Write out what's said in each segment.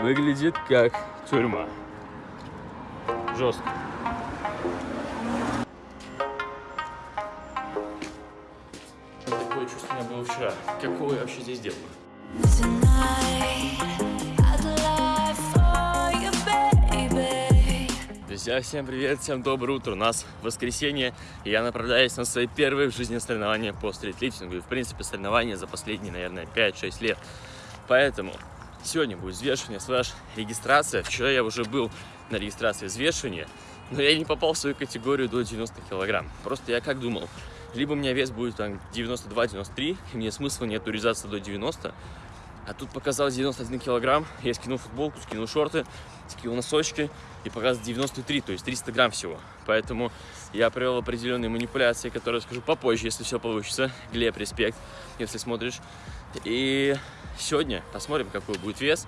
Выглядит как тюрьма. Жестко. Такое чувство у меня было вчера. Какого я вообще здесь делаю? Друзья, всем привет, всем доброе утро. У нас воскресенье, и я направляюсь на свои первые в жизни соревнования по стритлифтингу. И, в принципе, соревнования за последние, наверное, 5-6 лет. Поэтому сегодня будет взвешивание слэш регистрация. Вчера я уже был на регистрации взвешивания, но я не попал в свою категорию до 90 килограмм. Просто я как думал, либо у меня вес будет там 92-93, и мне смысла не туризаться до 90, а тут показалось 91 килограмм, я скинул футболку, скинул шорты, скинул носочки и показалось 93, то есть 300 грамм всего. Поэтому я провел определенные манипуляции, которые расскажу попозже, если все получится. Глеб, респект, если смотришь. И сегодня посмотрим, какой будет вес.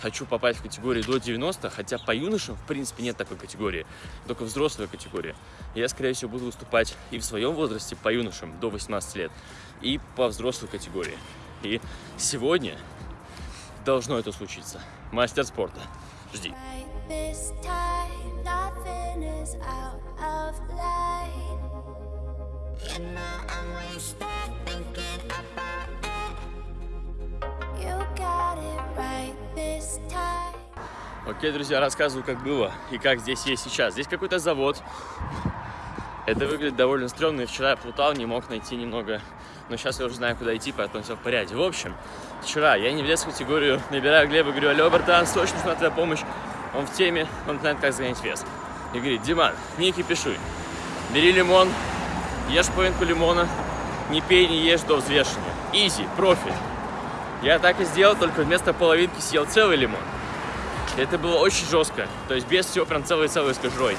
Хочу попасть в категорию до 90, хотя по юношам, в принципе, нет такой категории, только взрослая категория. Я, скорее всего, буду выступать и в своем возрасте по юношам до 18 лет, и по взрослой категории. И сегодня должно это случиться. Мастер спорта. Жди. Окей, друзья, рассказываю, как было и как здесь есть сейчас. Здесь какой-то завод. Это выглядит довольно стрёмно. Вчера я плутал, не мог найти немного но сейчас я уже знаю, куда идти, поэтому все в порядке. В общем, вчера я не влез в категорию, набираю Глеба, говорю, алло, братан, срочно нужна твоя помощь. Он в теме, он знает, как загонять вес. И говорит, Диман, не кипишуй, бери лимон, ешь половинку лимона, не пей, не ешь до взвешивания. Изи, профи. Я так и сделал, только вместо половинки съел целый лимон. Это было очень жестко, то есть без всего прям целый-целый с кожурой.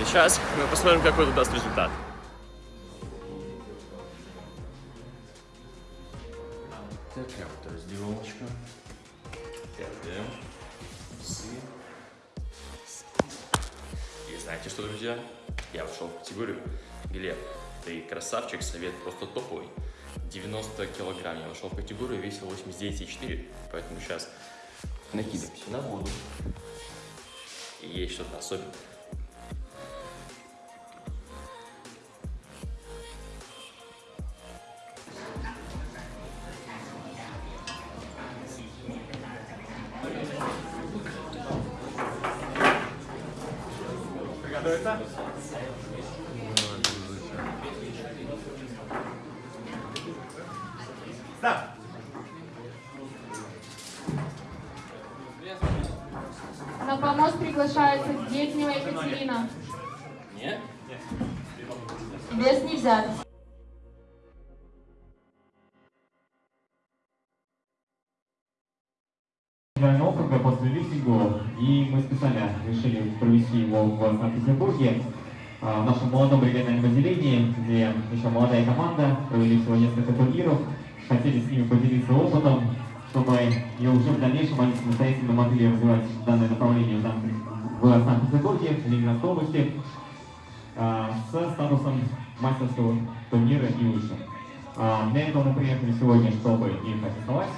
И сейчас мы посмотрим, какой это даст результат. Такая вот. Псы. И знаете что, друзья? Я вошел в категорию. Глеб, ты красавчик, совет просто топовый. 90 килограмм. Я вошел в категорию, весил 89,4. Поэтому сейчас накидываемся на воду. И есть что-то особенное. это? Приглашается Детнева Екатерина. Нет? Без нельзя. федерального округа по стритлифтингу, и мы специально решили провести его в Санкт-Петербурге, а, в нашем молодом региональном отделении, где еще молодая команда, провели всего несколько турниров, хотели с ними поделиться опытом, чтобы и уже в дальнейшем они самостоятельно могли развивать данное направление в Санкт-Петербурге, Ленинградской области, а, с статусом мастерского турнира и выше. А, для этого мы приехали сегодня, чтобы их аттестовать,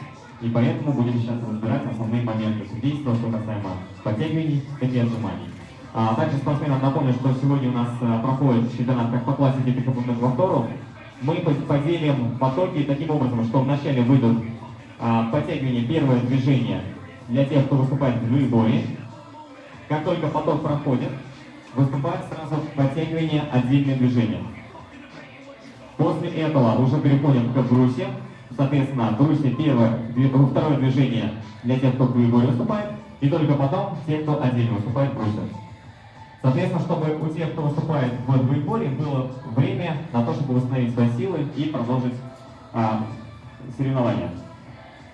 и поэтому будем сейчас разбирать основные моменты судейства, что касаемо подтягиваний, и отжиманий. А также спортсменам напомню, что сегодня у нас проходит чемпионат как по классике, так и по многоповтору. Мы поделим потоки таким образом, что вначале выйдут а, подтягивания, первое движение для тех, кто выступает в двоеборье. Как только поток проходит, выступает сразу подтягивание отдельное движение. После этого уже переходим к брусе, Соответственно, брусья первое, второе движение для тех, кто в двоеборье выступает, и только потом те, кто отдельно выступает брусья. Соответственно, чтобы у тех, кто выступает в двоеборье, было время на то, чтобы восстановить свои силы и продолжить а, соревнования.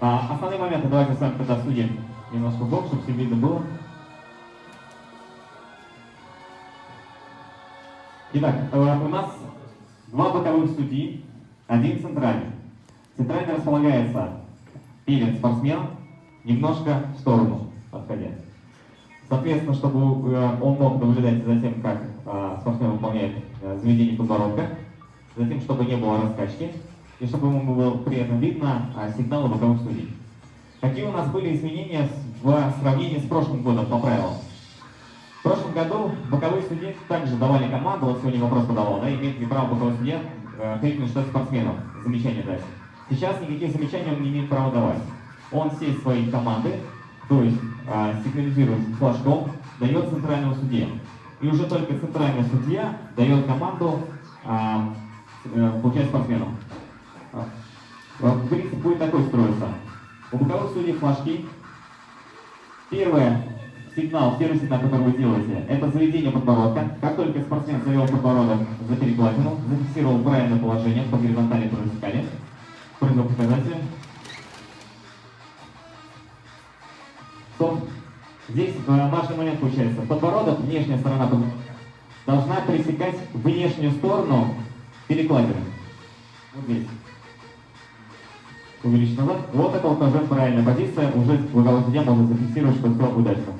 А, основные моменты давайте с вами тогда обсудим немножко бок, чтобы все видно было. Итак, э, у нас два боковых судьи, один центральный. Центрально располагается перед спортсменом, немножко в сторону отходя. Соответственно, чтобы э, он мог наблюдать за тем, как э, спортсмен выполняет заведение подбородка, затем, чтобы не было раскачки, и чтобы ему было при этом видно сигналы боковых судей. Какие у нас были изменения в сравнении с прошлым годом по правилам. В прошлом году боковые судьи также давали команду, вот сегодня вопрос подавал, да, имеет ли право боковой судья э, крикнуть что спортсменам, замечание дать. Сейчас никаких замечаний он не имеет права давать. Он все свои команды, то есть э, сигнализирует флажком, дает центральному судье. И уже только центральный судья дает команду, э, э, получается, спортсменам. В принципе, будет такой строиться. У боковых судей флажки. Первое, сигнал, первый сигнал, который вы делаете, это заведение подбородка. Как только спортсмен завел подбородок за перекладину, зафиксировал правильное положение по горизонтали по вертикали, прыгнул показатель, то здесь э, важный момент получается. Подбородок, внешняя сторона должна пересекать внешнюю сторону перекладины. Вот здесь. Увеличить назад. Вот это вот уже правильная позиция. Уже боковой судья может зафиксировать, что все удачно.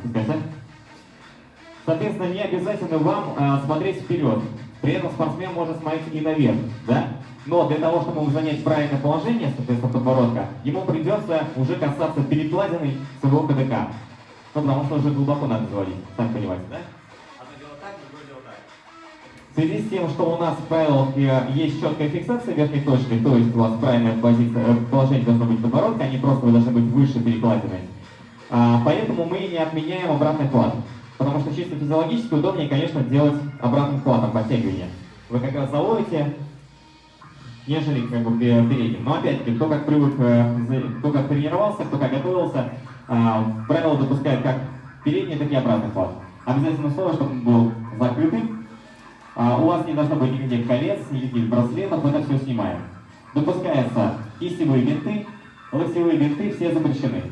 Соответственно, не обязательно вам э, смотреть вперед. При этом спортсмен может смотреть и наверх, да? Но для того, чтобы занять правильное положение, соответственно, подбородка, ему придется уже касаться перекладиной своего КДК. Ну, потому что уже глубоко надо заводить, сами понимаете, да? В связи с тем, что у нас в правилах есть четкая фиксация верхней точки, то есть у вас правильное э, положение должно быть подбородка, они просто вы должны быть выше перекладины. А, поэтому мы не отменяем обратный хват. Потому что чисто физиологически удобнее, конечно, делать обратным хватом подтягивание. Вы как раз заводите, нежели как бы пе- передним. Но опять-таки, кто как привык, э, кто как тренировался, кто как готовился, а, правило допускает как передний, так и обратный хват. Обязательно условие, чтобы он был закрытым, а, у вас не должно быть никаких колец, никаких браслетов, это все снимаем. Допускаются кистевые бинты, локтевые бинты, все запрещены.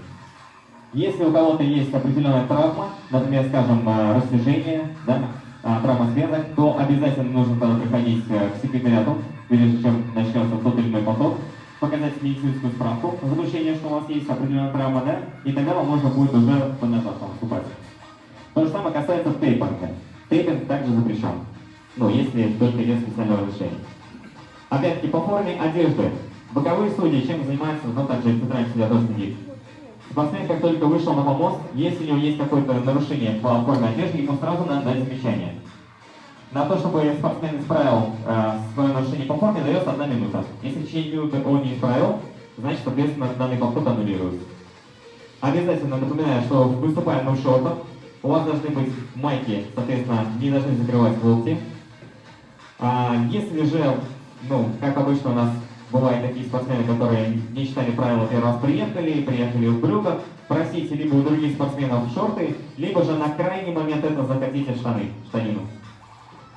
Если у кого-то есть определенная травма, например, скажем, э, растяжение, да, а, травма связок, то обязательно нужно тогда приходить э, к секретариату, прежде чем начнется тот или иной поток, показать медицинскую справку, заключение, что у вас есть определенная травма, да, и тогда вам можно будет уже под назад там вступать. То же самое касается тейпинга. Тейпинг также запрещен. Ну, если только нет специального разрешения. Опять-таки, по форме одежды. Боковые судьи чем занимаются, ну, также центральный судья тоже следит. Спортсмен, как только вышел на помост, если у него есть какое-то нарушение по форме одежды, ему сразу надо дать замечание. На то, чтобы спортсмен исправил э, свое нарушение по форме, дается одна минута. Если в течение минуты он не исправил, значит, соответственно, данный подход аннулируется. Обязательно напоминаю, что выступаем мы в шортах. У вас должны быть майки, соответственно, не должны закрывать локти. А, если же, ну, как обычно у нас бывают такие спортсмены, которые не читали правила, первый раз приехали, приехали в брюках, просите либо у других спортсменов шорты, либо же на крайний момент это закатите штаны, штанину.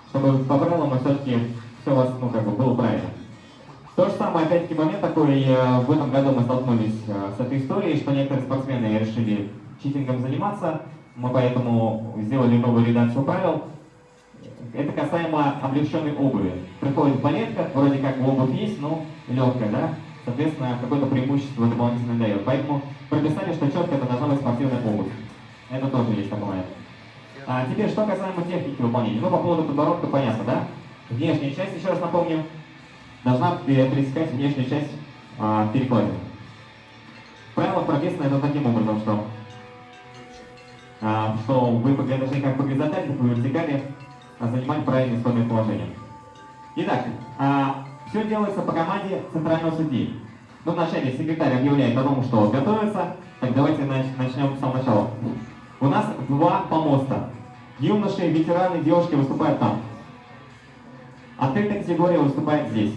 Чтобы по правилам все-таки все у вас, ну, как бы было правильно. То же самое, опять-таки, момент такой, э, в этом году мы столкнулись э, с этой историей, что некоторые спортсмены решили читингом заниматься, мы поэтому сделали новую редакцию правил. Это касаемо облегченной обуви. Приходит балетка, вроде как обувь есть, но легкая, да? Соответственно, какое-то преимущество дополнительно дает. Поэтому прописали, что четко это должна быть спортивная обувь. Это тоже есть момент. А теперь, что касаемо техники выполнения. Ну, по поводу подбородка понятно, да? Внешняя часть, еще раз напомню, должна пере- пересекать внешнюю часть а, перекладины. Правило прописано это таким образом, что, а, что вы должны как по горизонтали, так и вертикали занимать правильное исходное положение. Итак, все делается по команде центрального судьи. Ну, вначале секретарь объявляет о том, что готовится. Так давайте нач- начнем с самого начала. У нас два помоста. Юноши, ветераны, девушки выступают там. Открытая категория выступает здесь.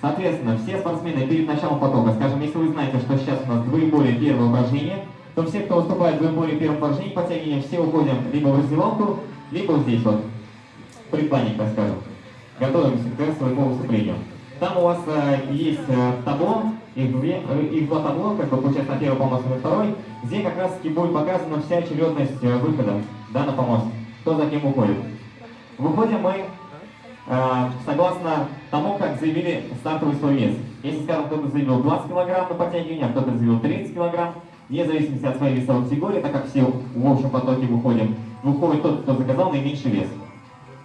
Соответственно, все спортсмены перед началом потока, скажем, если вы знаете, что сейчас у нас двоеборье первое упражнение, то все, кто выступает в двоеборье первом упражнении, подтягивания, все уходим либо в раздевалку, либо вот здесь вот, предпланник, так скажем. Готовимся к своему выступлению. Там у вас э, есть э, табло, их, две, э, их два табло, как бы получается первый помост и второй, где как раз таки будет показана вся очередность э, выхода да, на помост, кто за кем уходит. Выходим мы э, согласно тому, как заявили стартовый свой вес. Если, скажем, кто-то заявил 20 килограмм на подтягивание, а кто-то заявил 30 килограмм, вне зависимости от своей весовой категории, так как все в общем потоке выходим, выходит тот, кто заказал наименьший вес.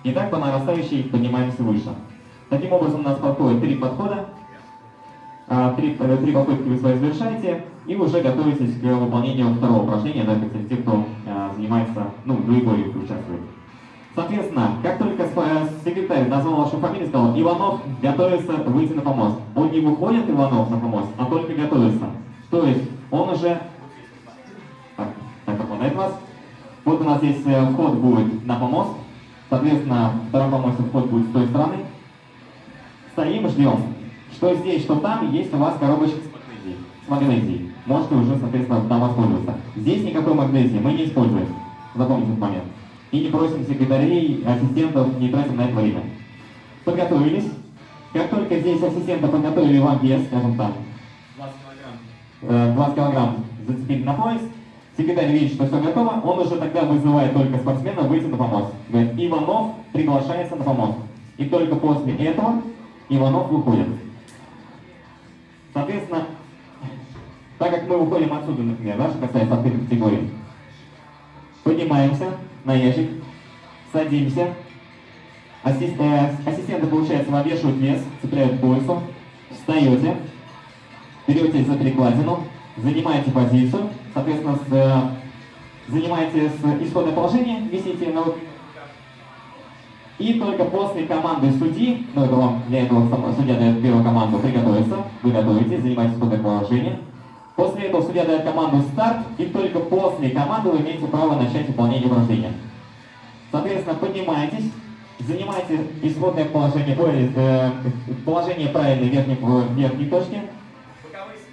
И так по нарастающей поднимаемся выше. Таким образом у нас подходит три подхода. А, Три, э, три попытки вы свои завершаете и уже готовитесь к выполнению второго упражнения, да, кстати, те, кто а, занимается, ну, в двоеборье участвует. Соответственно, как только э, секретарь назвал вашу фамилию, сказал, Иванов готовится выйти на помост. Он не выходит, Иванов, на помост, а только готовится. То есть он уже... Так, так пропадает вас. Вот у нас здесь вход будет на помост. Соответственно, второй помост вход будет с той стороны. Стоим, ждем. Что здесь, что там, есть у вас коробочка с магнезией. С магнезией. Можете уже, соответственно, там воспользоваться. Здесь никакой магнезии мы не используем. Запомните этот момент. И не просим секретарей, ассистентов, не тратим на это время. Подготовились. Как только здесь ассистенты подготовили вам вес, скажем так, 20 килограмм, 20 килограмм зацепили на пояс, секретарь видит, что все готово, он уже тогда вызывает только спортсмена выйти на помост. Говорит, Иванов приглашается на помост. И только после этого Иванов выходит. Соответственно, так как мы выходим отсюда, например, да, что касается открытой категории, поднимаемся на ящик, садимся, Ассис- э, ассистенты, получается, навешивают вес, цепляют к поясу, встаете, берете за перекладину, занимаете позицию, соответственно, с, э, занимаете с исходное положение, висите на вот- и только после команды судьи, ну это вам для этого судья дает первую команду приготовиться, вы готовитесь, занимаете исходное положение. После этого судья дает команду старт, и только после команды вы имеете право начать выполнение упражнения. Соответственно, поднимаетесь, занимаете исходное положение, э, положение правильной верхней, верхней точке.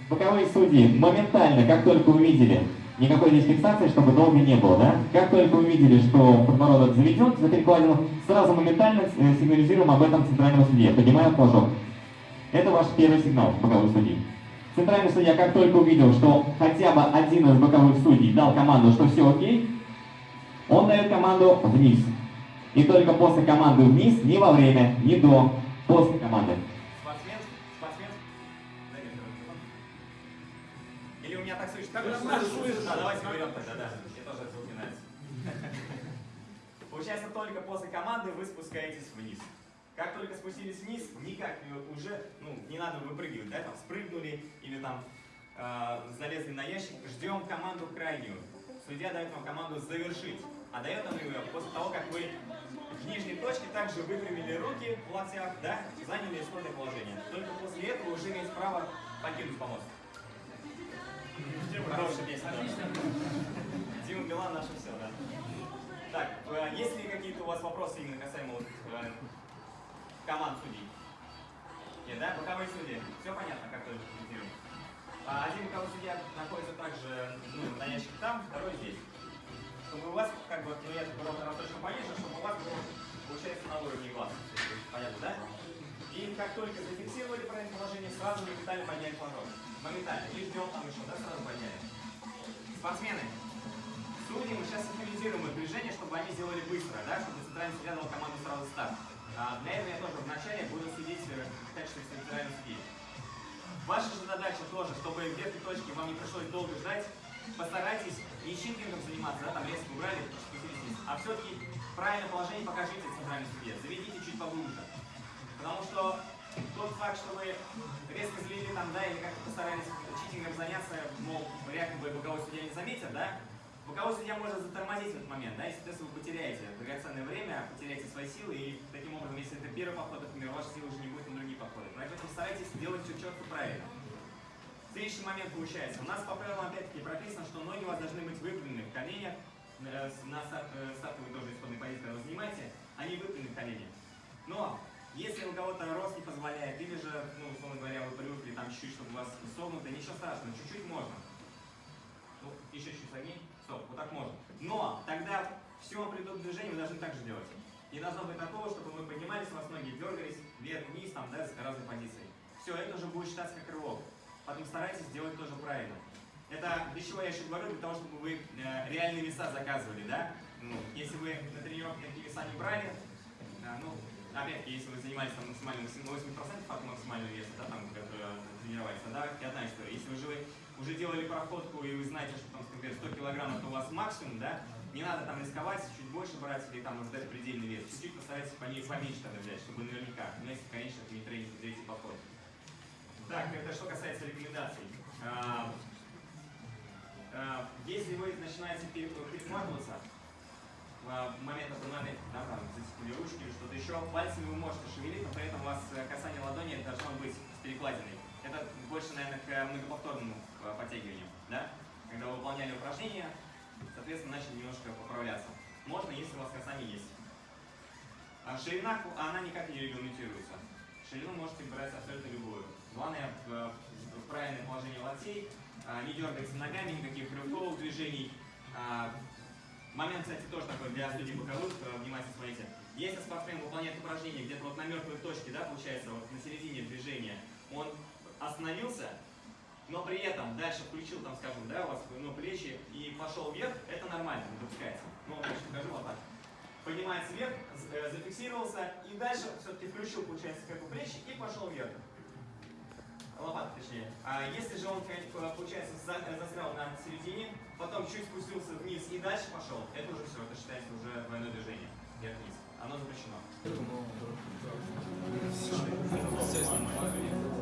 Боковые судьи моментально, как только увидели, никакой здесь фиксации, чтобы долго не было, да? Как только увидели, что подбородок заведен за перекладину, сразу моментально э, сигнализируем об этом центральному судье, поднимая флажок. Это ваш первый сигнал, боковой судьи. Центральный судья, как только увидел, что хотя бы один из боковых судей дал команду, что все окей, он дает команду вниз. И только после команды вниз, не во время, не до, после команды. Давайте берем тогда, да. Мне тоже это нравится. Получается, только после команды вы спускаетесь вниз. Как только спустились вниз, никак уже, ну, не надо выпрыгивать, да, там, спрыгнули или там э, залезли на ящик, ждем команду крайнюю. Судья дает вам команду завершить, а дает он ее после того, как вы в нижней точке также выпрямили руки в локтях, да, заняли исходное положение. Только после этого уже имеете право покинуть помост. Хорошая песня, да. Дима Билан наше все, да. Так, э, есть ли какие-то у вас вопросы именно касаемо вот, э, команд судей? Нет, да? Боковые судьи. Все понятно, как тоже комментируем. А один боковой судья находится также ну, на ящике там, второй здесь. Чтобы у вас, как бы, ну я брал точно пониже, чтобы у вас было, получается, на уровне глаз. Понятно, да? И как только зафиксировали правильное положение, сразу моментально подняли флажок. Моментально. Не ждем там еще, да, сразу подняли. Спортсмены, судьи мы сейчас синхронизируем их движение, чтобы они сделали быстро, да, чтобы центральный судья команду сразу старт. А для этого я тоже вначале буду судить э, в качестве центрального судьи. Ваша же задача тоже, чтобы в верхней точке вам не пришлось долго ждать, постарайтесь не щинкингом заниматься, да, там резко убрали, а все-таки правильное положение покажите центральной судье, заведите чуть поглубже. Потому что тот факт, что вы резко злили там, да, или как-то постарались читингом заняться, мол, якобы боковой судья не заметит, да, боковой судья может затормозить в этот момент, да, и, соответственно, вы потеряете драгоценное время, потеряете свои силы, и таким образом, если это первый поход, например, ваши силы уже не будет на другие походы. Поэтому старайтесь делать все четко правильно. Следующий момент получается. У нас по правилам опять-таки прописано, что ноги у вас должны быть выпрямлены в коленях, э, на э, стартовой тоже исходной позиции, когда вы занимаете, они выпрямлены в колени. Но если у кого-то рост не позволяет, или же, ну, условно говоря, вы привыкли там чуть-чуть, чтобы у вас согнуто, ничего страшного, чуть-чуть можно. Ну, еще чуть согни. Стоп, вот так можно. Но тогда все амплитуду движения вы должны так же делать. Не должно быть такого, чтобы мы поднимались, у вас ноги дергались вверх-вниз, там, да, с разной позиции. Все, это уже будет считаться как рывок. Поэтому старайтесь делать тоже правильно. Это для чего я еще говорю, для того, чтобы вы э, реальные веса заказывали, да? Ну, если вы на тренировке такие веса не брали, э, ну, опять-таки, если вы занимались там максимально 80% от максимального веса, да, там, который тренировались, тогда это одна история. Если вы же уже делали проходку и вы знаете, что там, например, 100 килограмм это у вас максимум, да, не надо там рисковать, чуть больше брать или там может дать предельный вес. Чуть-чуть постарайтесь по ней поменьше тогда взять, чтобы наверняка, ну если, конечно, это не третий, третий поход. Так, это что касается рекомендаций. А, а, Если вы начинаете пере- перехватываться в момент опонента, да, там, зацепили ручки или что-то еще, пальцами вы можете шевелить, но при этом у вас э, касание ладони должно быть с перекладиной. Это больше, наверное, к многоповторному э, подтягиванию, да? Когда вы выполняли упражнения, соответственно, начали немножко поправляться. Можно, если у вас касание есть. А ширина, она никак не регламентируется. Ширину можете брать абсолютно любую. Главное в, правильное положение локтей, а, не дергаться ногами, никаких рывковых движений. Момент, кстати, тоже такой для судей боковых, э, внимательно смотрите. Если спортсмен выполняет упражнение где-то вот на мертвой точке, да, получается, вот на середине движения, он остановился, но при этом дальше включил, там, скажем, да, у вас ну, плечи и пошел вверх, это нормально, допускается. Ну, сейчас покажу вот так. Поднимается вверх, э, зафиксировался и дальше все-таки включил, получается, как бы плечи и пошел вверх. Лопата, точнее. А если же он, получается, за- застрял на середине, потом чуть спустился вниз и дальше пошел, это уже все, это считается уже двойное движение. Вверх-вниз. Оно запрещено. Да.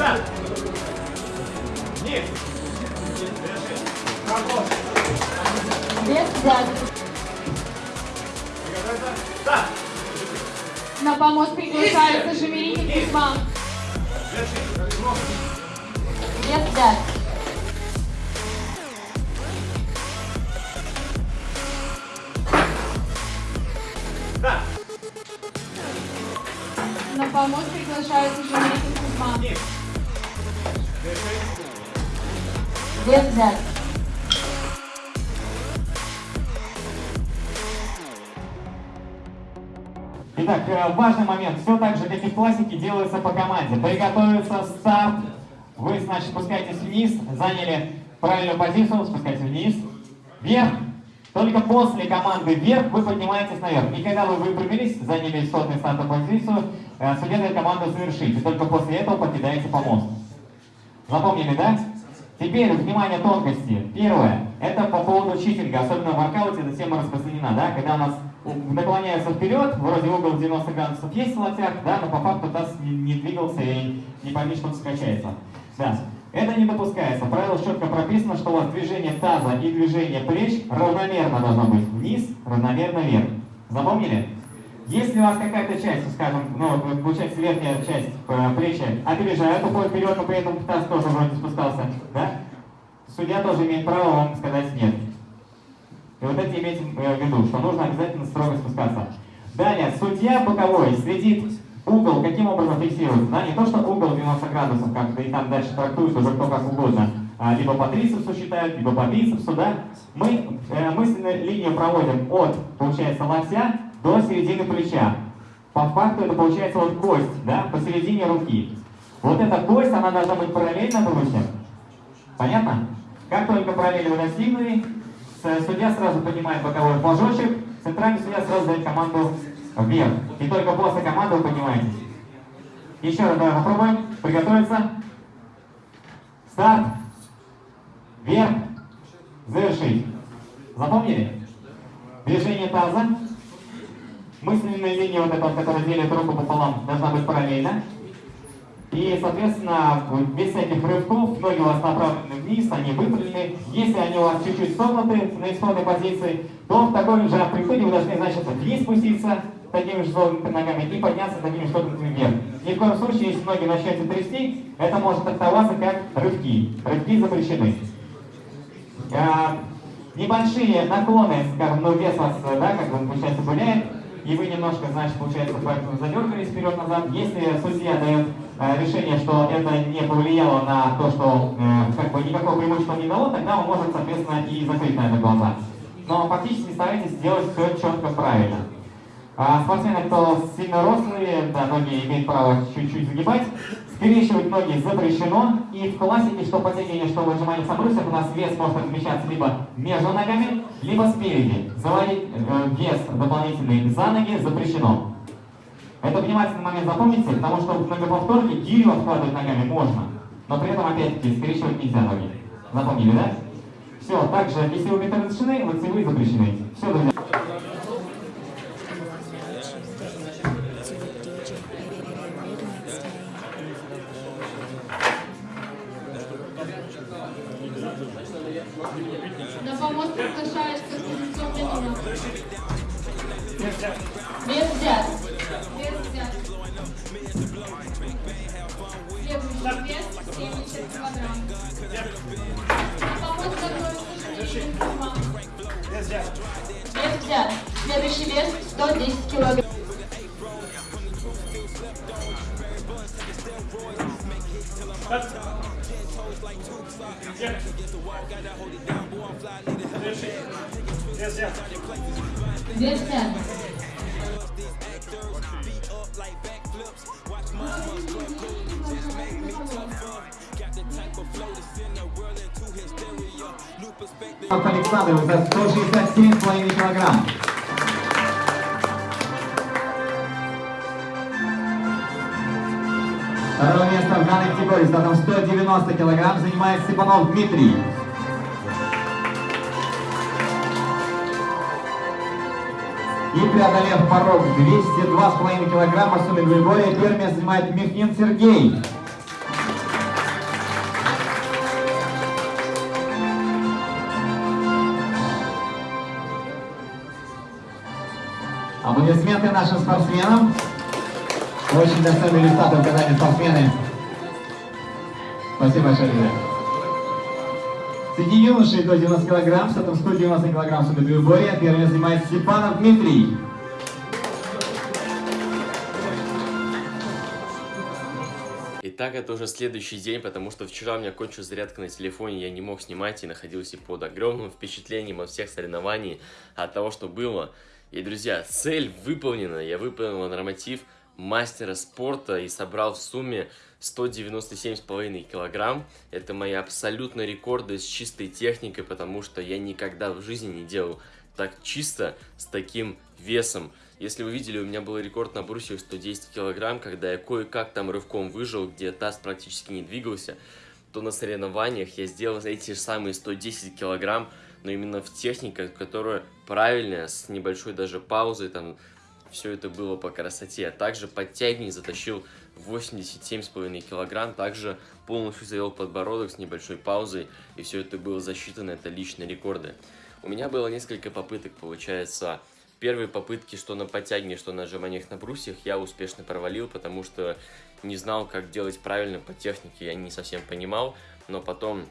Нет. Работа. Без взят. Да. На помост приглашается Жемерин и Кузьма. Без взят. Да. На помост приглашается Жемерин и Кузьма. Взят. Итак, э, важный момент. Все так же, как и в классике, делается по команде. Приготовиться, старт. Вы, значит, спускаетесь вниз, заняли правильную позицию, спускаетесь вниз, вверх. Только после команды вверх вы поднимаетесь наверх. И когда вы выпрямились, заняли исходную стартовую позицию, э, команду завершить. И только после этого покидаете помост. Запомнили, да? Теперь, внимание, тонкости. Первое, это по поводу читинга, особенно в воркауте эта тема распространена, да, когда у нас наклоняются вперед, вроде угол 90 градусов есть в локтях, да, но по факту таз не, двигался и не пойми, что он скачается. Да. Это не допускается. В правилах четко прописано, что у вас движение таза и движение плеч равномерно должно быть. Вниз, равномерно вверх. Запомнили? Если у вас какая-то часть, скажем, ну, получается верхняя часть э, плечи опережает, уходит вперед, но при этом таз тоже вроде спускался, да? Судья тоже имеет право вам сказать нет. И вот это имейте э, в виду, что нужно обязательно строго спускаться. Далее, судья боковой следит угол, каким образом фиксируется, да, не то, что угол 90 градусов, как и там дальше трактуют уже кто как угодно, а, либо по трицепсу считают, либо по бицепсу, да. Мы э, мысленную линию проводим от, получается, локтя до середины плеча. По факту это получается вот кость, да, посередине руки. Вот эта кость, она должна быть параллельно брусьям. Понятно? Как только параллели вы достигнули, судья сразу поднимает боковой флажочек, центральный судья сразу дает команду вверх. И только после команды вы поднимаетесь. Еще раз давай попробуем. Приготовиться. Старт. Вверх. Завершить. Запомнили? Движение таза. Мысленная линия, вот эта, которая делит руку пополам, должна быть параллельна. И, соответственно, без всяких рывков, ноги у вас направлены вниз, они выпрямлены. Если они у вас чуть-чуть согнуты на исходной позиции, то в таком же амплитуде вы должны, значит, вниз спуститься такими же согнутыми ногами и подняться такими же согнутыми вверх. Ни в коем случае, если ноги начнете трясти, это может трактоваться как рывки. Рывки запрещены. А, небольшие наклоны, скажем, ну вес вас, да, как бы, получается, гуляет, и вы немножко, значит, получается, поэтому задергались вперед-назад. Если судья дает э, решение, что это не повлияло на то, что э, как бы никакого преимущества не дало, тогда он может, соответственно, и закрыть на это глаза. Но фактически старайтесь сделать все четко правильно. А спортсмены, кто сильно рослые, да, ноги имеют право чуть-чуть загибать. Скрещивать ноги запрещено. И в классике, что подтягивание, что в отжиманиях на брусьях, у нас вес может размещаться либо между ногами, либо спереди. Заводить э, вес дополнительный за ноги запрещено. Это внимательный момент запомните, потому что в многоповторке гирю откладывать ногами можно, но при этом опять-таки скрещивать нельзя ноги. Запомнили, да? Все, также, если вы методы лицевые запрещены. Все, друзья. That's yeah. Yes, yes. Yes, yes. Beat up like backflips, watch my just make me tougher. Alta Alexander, Второе место в данной категории с весом 190 килограмм занимает Степанов Дмитрий. И преодолев порог 202,5 килограмма в сумме первое место занимает Михнин Сергей. Аплодисменты нашим спортсменам. Очень достойные результаты показали спортсмены. Спасибо большое, друзья. Среди юношей до 90 килограмм, с этим 190 килограмм в двоеборья, первое занимает Степанов Дмитрий. Итак, это уже следующий день, потому что вчера у меня кончилась зарядка на телефоне, я не мог снимать и находился под огромным впечатлением от всех соревнований, от того, что было. И, друзья, цель выполнена, я выполнил норматив мастера спорта и собрал в сумме 197,5 килограмм. Это мои абсолютно рекорды с чистой техникой, потому что я никогда в жизни не делал так чисто с таким весом. Если вы видели, у меня был рекорд на брусьях 110 килограмм, когда я кое-как там рывком выжил, где таз практически не двигался, то на соревнованиях я сделал эти же самые 110 килограмм, но именно в технике, которая правильная, с небольшой даже паузой, там все это было по красоте. А также подтягивание затащил 87,5 килограмм, также полностью завел подбородок с небольшой паузой, и все это было засчитано, это личные рекорды. У меня было несколько попыток, получается, первые попытки, что на подтягивании, что на отжиманиях на брусьях, я успешно провалил, потому что не знал, как делать правильно по технике, я не совсем понимал, но потом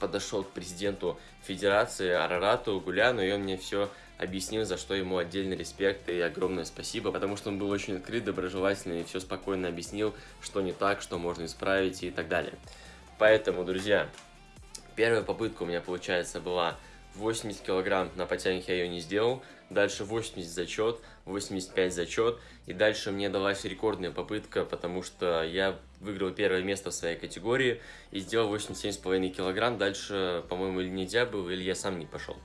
подошел к президенту федерации Арарату Гуляну, и он мне все объяснил, за что ему отдельный респект и огромное спасибо, потому что он был очень открыт, доброжелательный и все спокойно объяснил, что не так, что можно исправить и так далее. Поэтому, друзья, первая попытка у меня, получается, была 80 килограмм на подтягиваниях я ее не сделал, дальше 80 зачет, 85 зачет, и дальше мне далась рекордная попытка, потому что я выиграл первое место в своей категории и сделал 87,5 килограмм, дальше, по-моему, или нельзя было, или я сам не пошел.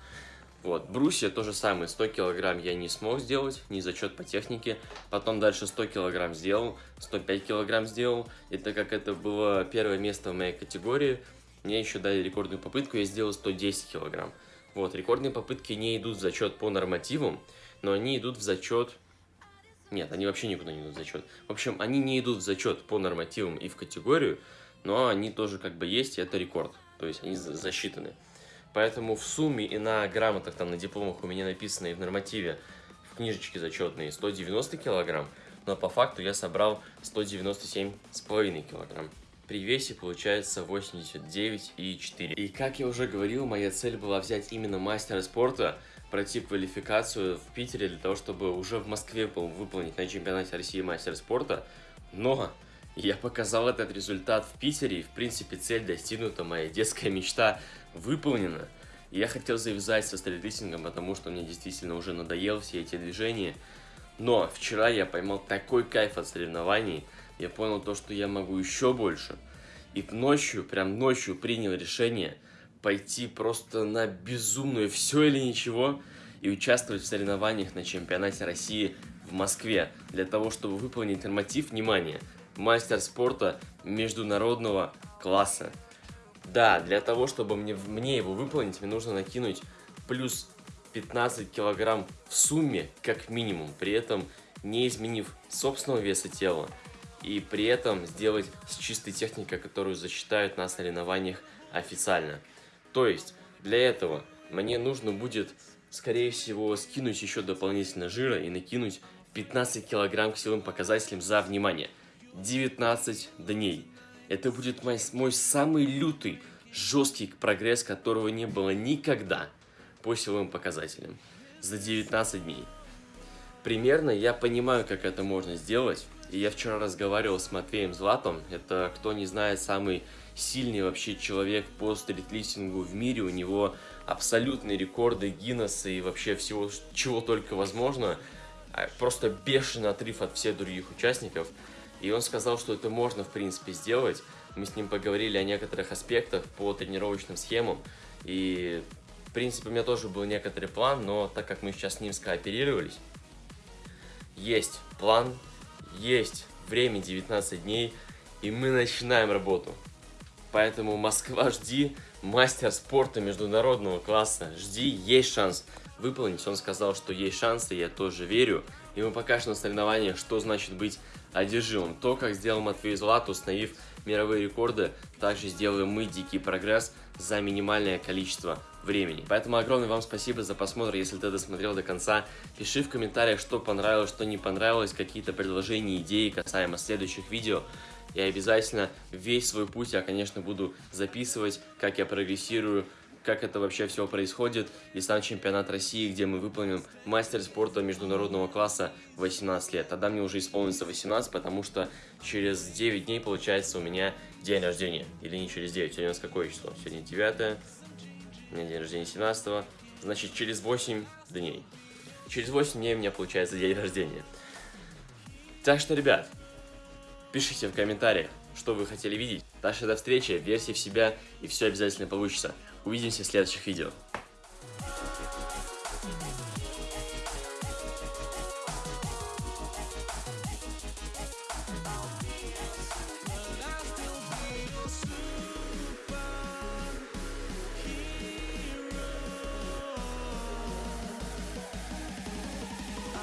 Вот, брусья то же самое, 100 килограмм я не смог сделать, не зачет по технике, потом дальше 100 килограмм сделал, 105 килограмм сделал, и так как это было первое место в моей категории, мне еще дали рекордную попытку, я сделал 110 килограмм. Вот, рекордные попытки не идут в зачет по нормативам, но они идут в зачет... Нет, они вообще никуда не идут в зачет. В общем, они не идут в зачет по нормативам и в категорию, но они тоже как бы есть, и это рекорд. То есть они засчитаны. Поэтому в сумме и на грамотах, там на дипломах у меня написано и в нормативе, в книжечке зачетные 190 килограмм, но по факту я собрал 197,5 килограмм. При весе получается 89,4. И как я уже говорил, моя цель была взять именно мастера спорта, пройти квалификацию в Питере для того, чтобы уже в Москве выполнить на чемпионате России мастер спорта. Но я показал этот результат в Питере, и в принципе цель достигнута, моя детская мечта выполнена. И я хотел завязать со стрелитингом, потому что мне действительно уже надоело все эти движения. Но вчера я поймал такой кайф от соревнований, я понял то, что я могу еще больше. И ночью, прям ночью принял решение пойти просто на безумную все или ничего и участвовать в соревнованиях на чемпионате России в Москве для того, чтобы выполнить норматив, внимание, мастер спорта международного класса. Да, для того, чтобы мне, мне его выполнить, мне нужно накинуть плюс 15 килограмм в сумме, как минимум, при этом не изменив собственного веса тела, и при этом сделать с чистой техникой, которую засчитают на соревнованиях официально. То есть, для этого мне нужно будет, скорее всего, скинуть еще дополнительно жира и накинуть 15 килограмм к силовым показателям за, внимание, 19 дней. Это будет мой, мой самый лютый, жесткий прогресс, которого не было никогда по силовым показателям за 19 дней. Примерно я понимаю, как это можно сделать, и я вчера разговаривал с Матвеем Златом, это, кто не знает, самый сильный вообще человек по стритлифтингу в мире, у него абсолютные рекорды Гиннесса и вообще всего, чего только возможно, а, просто бешеный отрыв от всех других участников, и он сказал, что это можно в принципе сделать, мы с ним поговорили о некоторых аспектах по тренировочным схемам, и в принципе у меня тоже был некоторый план, но так как мы сейчас с ним скооперировались, есть план, есть время 19 дней, и мы начинаем работу. Поэтому Москва, жди, мастер спорта международного класса, жди, есть шанс выполнить. Он сказал, что есть шансы, я тоже верю. И мы покажем на соревнованиях, что значит быть одержимым. То, как сделал Матвей Злат, установив мировые рекорды, также сделаем мы дикий прогресс за минимальное количество времени. Поэтому огромное вам спасибо за просмотр, если ты досмотрел до конца. Пиши в комментариях, что понравилось, что не понравилось, какие-то предложения, идеи касаемо следующих видео. И обязательно весь свой путь я, конечно, буду записывать, как я прогрессирую, как это вообще все происходит, и сам чемпионат России, где мы выполним мастер спорта международного класса 18 лет. Тогда мне уже исполнится 18, потому что через 9 дней, получается, у меня день рождения. Или не через 9, сегодня у нас какое число? Сегодня 9, у меня день рождения 17, значит, через 8 дней. Через 8 дней у меня получается день рождения. Так что, ребят, пишите в комментариях, что вы хотели видеть. Что до встречи, верьте в себя, и все обязательно получится. Увидимся в следующих видео.